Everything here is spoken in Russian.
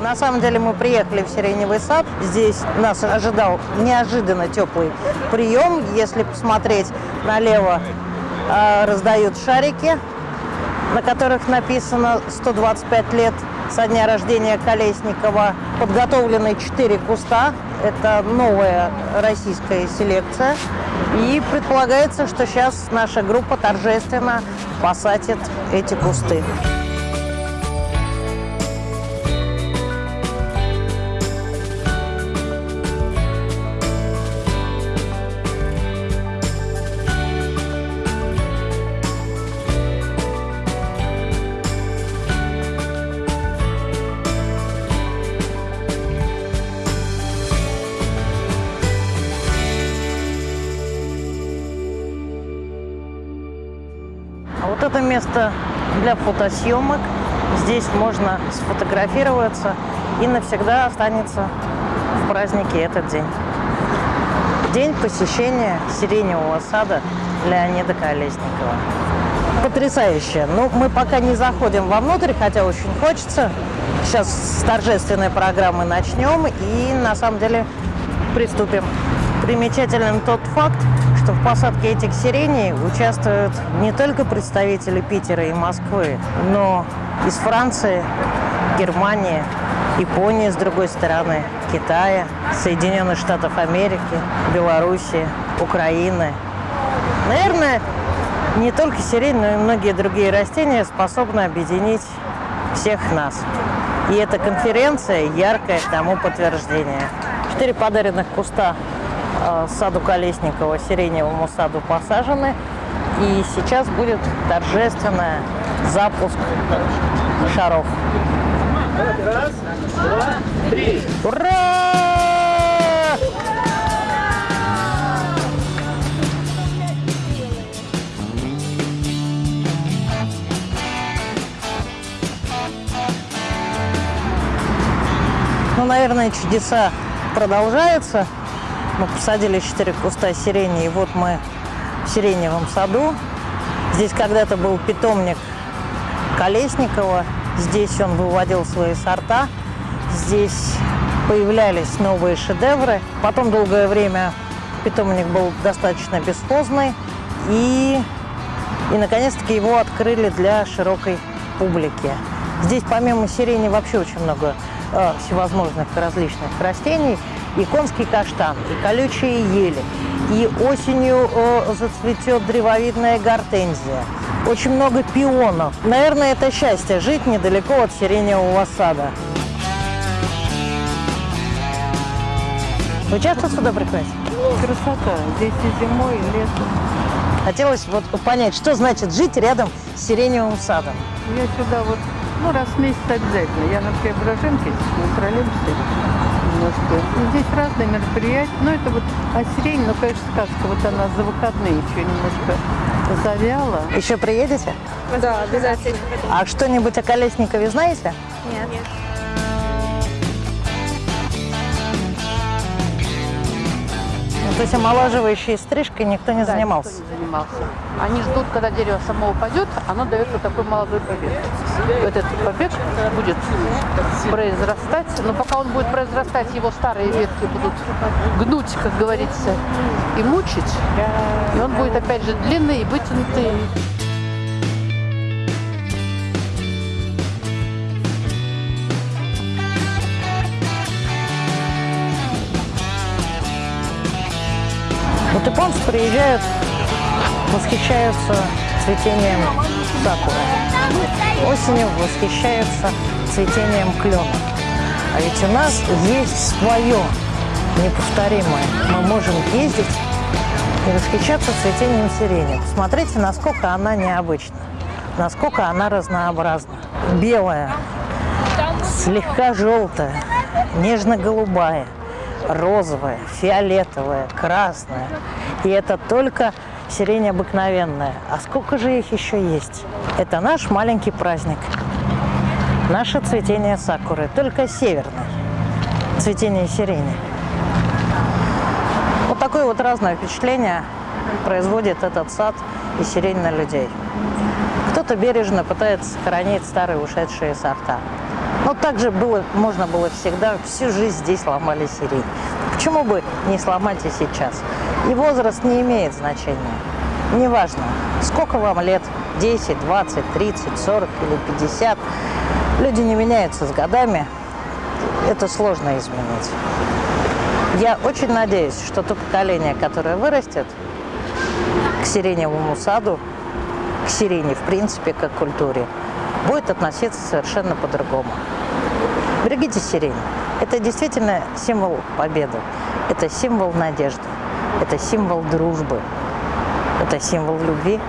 На самом деле мы приехали в Сиреневый сад. Здесь нас ожидал неожиданно теплый прием. Если посмотреть налево, э, раздают шарики, на которых написано 125 лет со дня рождения Колесникова. Подготовлены 4 куста. Это новая российская селекция. И предполагается, что сейчас наша группа торжественно посадит эти кусты. Вот это место для фотосъемок. Здесь можно сфотографироваться и навсегда останется в празднике этот день. День посещения сиреневого сада Леонида Колесникова. Потрясающе. Ну, мы пока не заходим вовнутрь, хотя очень хочется. Сейчас с торжественной программы начнем и на самом деле приступим. Примечателен тот факт, что в посадке этих сиреней участвуют не только представители Питера и Москвы, но из Франции, Германии, Японии с другой стороны, Китая, Соединенных Штатов Америки, Белоруссии, Украины. Наверное, не только сирень, но и многие другие растения способны объединить всех нас. И эта конференция яркое тому подтверждение. Четыре подаренных куста саду Колесникова, сиреневому саду посажены. И сейчас будет торжественный запуск шаров. Раз, два, три. Ура! Ну, наверное, чудеса продолжаются. Мы посадили 4 куста сирени, и вот мы в сиреневом саду. Здесь когда-то был питомник Колесникова. Здесь он выводил свои сорта. Здесь появлялись новые шедевры. Потом долгое время питомник был достаточно бесхозный. И, и наконец-таки его открыли для широкой публики. Здесь помимо сирени вообще очень много э, всевозможных различных растений. И конский каштан, и колючие ели, и осенью э, зацветет древовидная гортензия. Очень много пионов. Наверное, это счастье жить недалеко от сиреневого сада. Вы часто сюда приходите? Красота. Здесь и зимой, и летом. Хотелось вот понять, что значит жить рядом с сиреневым садом. Я сюда вот, ну, раз в месяц обязательно. Я на Преображенке, на троллейбусе немножко. И здесь разные мероприятия. Ну, это вот, сирень, ну, конечно, сказка. Вот она за выходные еще немножко завяла. Еще приедете? Да, обязательно. А что-нибудь о Колесникове знаете? Нет. Ну, есть омолаживающей стрижкой никто не Да, занимался? никто не занимался. Они ждут, когда дерево само упадет, оно дает вот такой молодой побег. Этот побег будет произрастать, но пока он будет произрастать, его старые ветки будут гнуть, как говорится, и мучить. И он будет опять же длинный и вытянутый. Японцы приезжают, восхищаются цветением сакуры. Осенью восхищаются цветением клена. А ведь у нас есть свое неповторимое. Мы можем ездить и восхищаться цветением сирени. Посмотрите, насколько она необычна, насколько она разнообразна. Белая, слегка желтая, нежно-голубая, розовая, фиолетовая, красная. И это только сирень обыкновенная. А сколько же их еще есть? Это наш маленький праздник. Наше цветение сакуры, только северное цветение сирени. Вот такое вот разное впечатление производит этот сад и сирень на людей. Кто-то бережно пытается сохранить старые ушедшие сорта. Но также было, можно было всегда, всю жизнь здесь ломали сирень. Почему бы не сломать и сейчас? И возраст не имеет значения. Неважно, сколько вам лет, 10, 20, 30, 40 или 50. Люди не меняются с годами. Это сложно изменить. Я очень надеюсь, что то поколение, которое вырастет к сиреневому саду, к сирене в принципе, как к культуре, будет относиться совершенно по-другому. Берегите сирень. Это действительно символ победы. Это символ надежды. Это символ дружбы. Это символ любви.